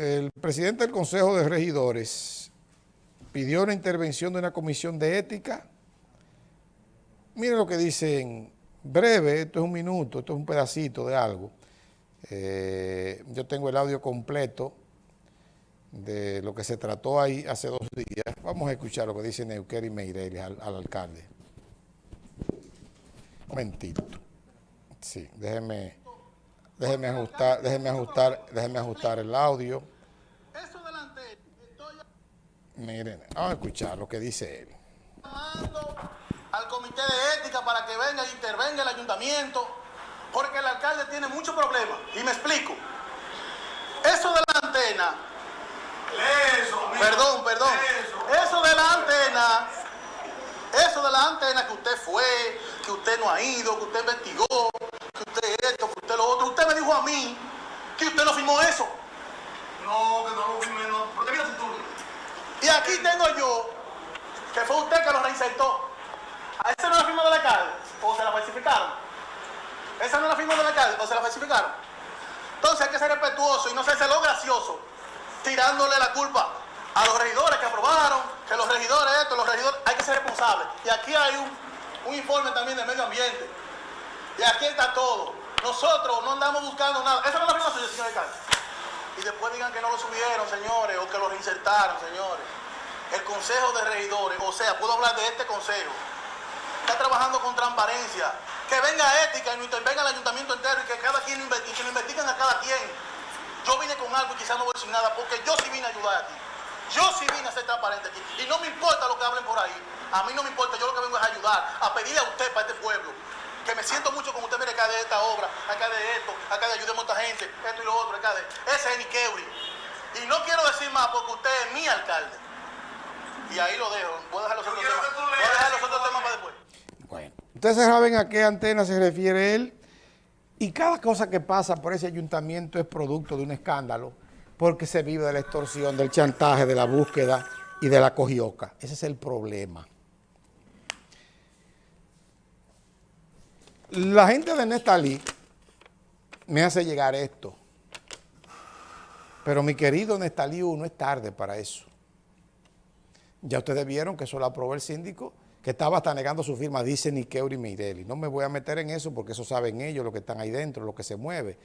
el presidente del Consejo de Regidores pidió una intervención de una comisión de ética. Miren lo que dicen, breve, esto es un minuto, esto es un pedacito de algo. Eh, yo tengo el audio completo de lo que se trató ahí hace dos días. Vamos a escuchar lo que dice Neuqueri Meireles al, al alcalde. Un momentito. Sí, déjeme, déjeme ajustar, déjeme ajustar, déjeme ajustar el audio. Eso delante, estoy Miren, vamos a escuchar lo que dice él. al comité de ética para que venga e intervenga el ayuntamiento, porque el alcalde tiene muchos problemas. Y me explico. Eso de la antena, Eso, perdón, perdón, Eso. eso de la antena, eso de la antena que usted fue, que usted no ha ido, que usted investigó, que usted esto, que usted lo otro, dijo a mí que usted no firmó eso. No, que no lo firme, no. Porque mira tu turno. Y aquí tengo yo, que fue usted que lo reinsertó. ¿A esa no la firma del alcalde? ¿O se la falsificaron? ¿Esa no la firma del alcalde? ¿O se la falsificaron? Entonces hay que ser respetuoso y no ser lo gracioso, tirándole la culpa a los regidores que aprobaron, que los regidores esto, los regidores, hay que ser responsables. Y aquí hay un, un informe también de medio ambiente. Y aquí está todo. Nosotros no andamos buscando nada. Esa no es la firma suya, señor alcalde y después digan que no lo subieron, señores, o que lo reinsertaron, señores. El Consejo de Regidores, o sea, puedo hablar de este consejo, está trabajando con transparencia. Que venga ética y no intervenga el ayuntamiento entero y que cada quien lo inve- y que lo investiguen a cada quien. Yo vine con algo y quizás no voy decir nada porque yo sí vine a ayudar aquí. Yo sí vine a ser transparente aquí. Y no me importa lo que hablen por ahí. A mí no me importa, yo lo que vengo es ayudar, a pedirle a usted para este pueblo. Que me siento mucho con usted, mire, acá de esta obra, acá de esto, acá de ayudemos a esta gente, esto y lo otro, acá de. Ese es Niqueuri. Y no quiero decir más porque usted es mi alcalde. Y ahí lo dejo. Voy a dejar los otros temas. Voy a dejar los otros temas para después. Bueno, ustedes saben a qué antena se refiere él y cada cosa que pasa por ese ayuntamiento es producto de un escándalo porque se vive de la extorsión, del chantaje, de la búsqueda y de la cogioca. Ese es el problema. La gente de Nestalí me hace llegar esto, pero mi querido Nestalí, no es tarde para eso. Ya ustedes vieron que eso lo aprobó el síndico, que estaba hasta negando su firma, dice Niqueuri Mirelli. No me voy a meter en eso porque eso saben ellos, lo que están ahí dentro, lo que se mueve.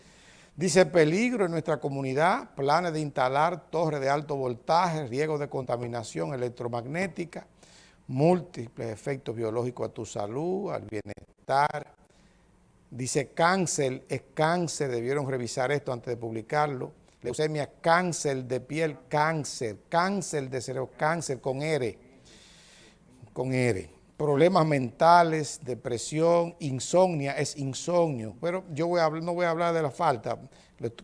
Dice, peligro en nuestra comunidad, planes de instalar torres de alto voltaje, riesgo de contaminación electromagnética, múltiples efectos biológicos a tu salud, al bienestar. Dice cáncer, es cáncer, debieron revisar esto antes de publicarlo. Leucemia, cáncer de piel, cáncer, cáncer de cerebro, cáncer con R, con R. Problemas mentales, depresión, insomnia, es insomnio. Pero yo no voy a hablar de la falta,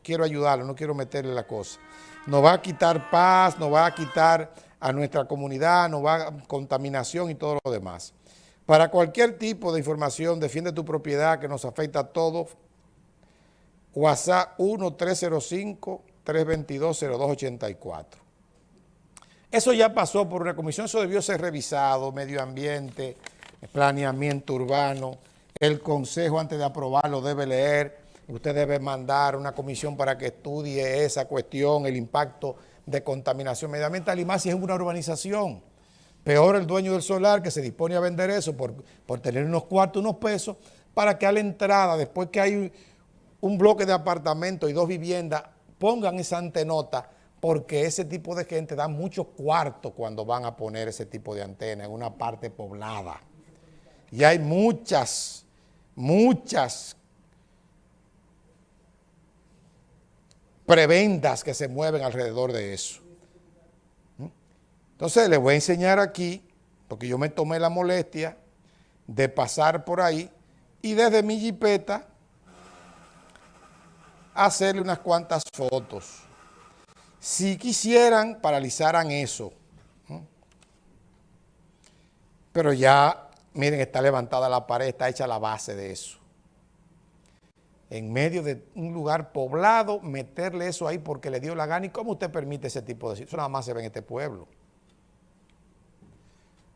quiero ayudarlo, no quiero meterle la cosa. Nos va a quitar paz, nos va a quitar a nuestra comunidad, nos va a contaminación y todo lo demás. Para cualquier tipo de información, defiende tu propiedad que nos afecta a todos. WhatsApp 1-305-322-0284. Eso ya pasó por una comisión, eso debió ser revisado, medio ambiente, planeamiento urbano, el consejo antes de aprobarlo debe leer, usted debe mandar una comisión para que estudie esa cuestión, el impacto de contaminación medioambiental y más si es una urbanización. Peor el dueño del solar que se dispone a vender eso por, por tener unos cuartos, unos pesos, para que a la entrada, después que hay un, bloque de apartamentos y dos viviendas, pongan esa antenota, porque ese tipo de gente da mucho cuarto cuando van a poner ese tipo de antena en una parte poblada. Y hay muchas, muchas prebendas que se mueven alrededor de eso. Entonces les voy a enseñar aquí, porque yo me tomé la molestia de pasar por ahí y desde mi jipeta hacerle unas cuantas fotos. Si quisieran, paralizaran eso. Pero ya, miren, está levantada la pared, está hecha la base de eso. En medio de un lugar poblado, meterle eso ahí porque le dio la gana. ¿Y cómo usted permite ese tipo de Eso nada más se ve en este pueblo.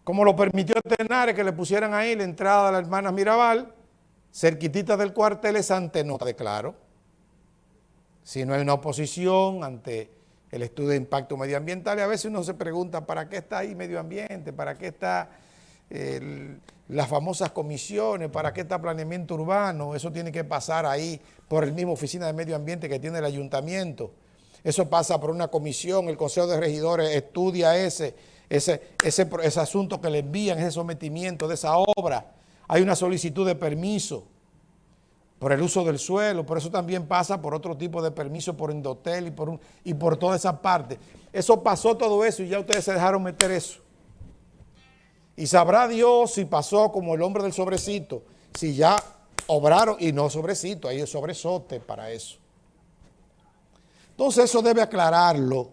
Como lo permitió Tenares que le pusieran ahí la entrada de la hermana Mirabal, cerquitita del cuartel, esa antenota de claro. Si no hay una oposición ante el estudio de impacto medioambiental a veces uno se pregunta, ¿para qué está ahí medio ambiente? ¿Para qué está las famosas comisiones? ¿Para qué está planeamiento urbano? Eso tiene que pasar ahí por el mismo oficina de medio ambiente que tiene el ayuntamiento. Eso pasa por una comisión, el Consejo de Regidores estudia ese, ese, ese, ese asunto que le envían, ese sometimiento de esa obra. Hay una solicitud de permiso por el uso del suelo, por eso también pasa por otro tipo de permiso, por Indotel y por, un, y por toda esa parte. Eso pasó todo eso y ya ustedes se dejaron meter eso. Y sabrá Dios si pasó como el hombre del sobrecito, si ya obraron, y no sobrecito, hay sobresote para eso. Entonces eso debe aclararlo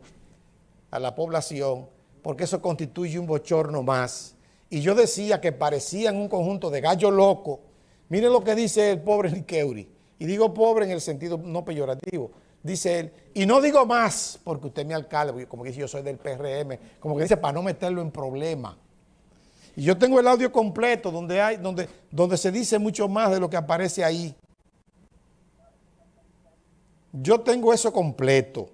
a la población, porque eso constituye un bochorno más. Y yo decía que parecían un conjunto de gallos locos. Miren lo que dice el pobre Niqueuri. Y digo pobre en el sentido no peyorativo. Dice él, y no digo más, porque usted mi alcalde, como que dice yo soy del PRM, como que dice para no meterlo en problema. Y yo tengo el audio completo donde, hay, donde, donde se dice mucho más de lo que aparece ahí. Yo tengo eso completo.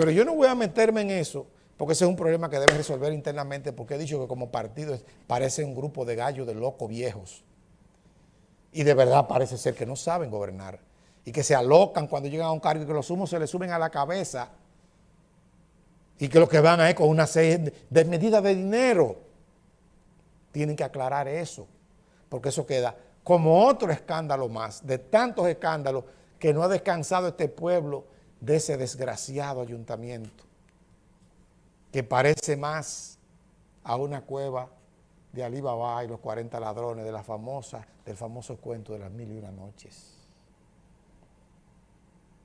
Pero yo no voy a meterme en eso, porque ese es un problema que debe resolver internamente, porque he dicho que como partido parece un grupo de gallos de locos viejos. Y de verdad parece ser que no saben gobernar. Y que se alocan cuando llegan a un cargo y que los humos se les suben a la cabeza. Y que lo que van a con una serie de medidas de dinero. Tienen que aclarar eso, porque eso queda como otro escándalo más, de tantos escándalos que no ha descansado este pueblo de ese desgraciado ayuntamiento, que parece más a una cueva de Alibaba y los 40 ladrones de la famosa, del famoso cuento de las mil y una noches.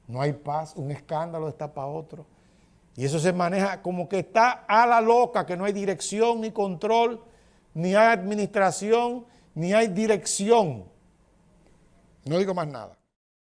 No hay paz, un escándalo está para otro. Y eso se maneja como que está a la loca, que no hay dirección ni control, ni hay administración, ni hay dirección. No digo más nada.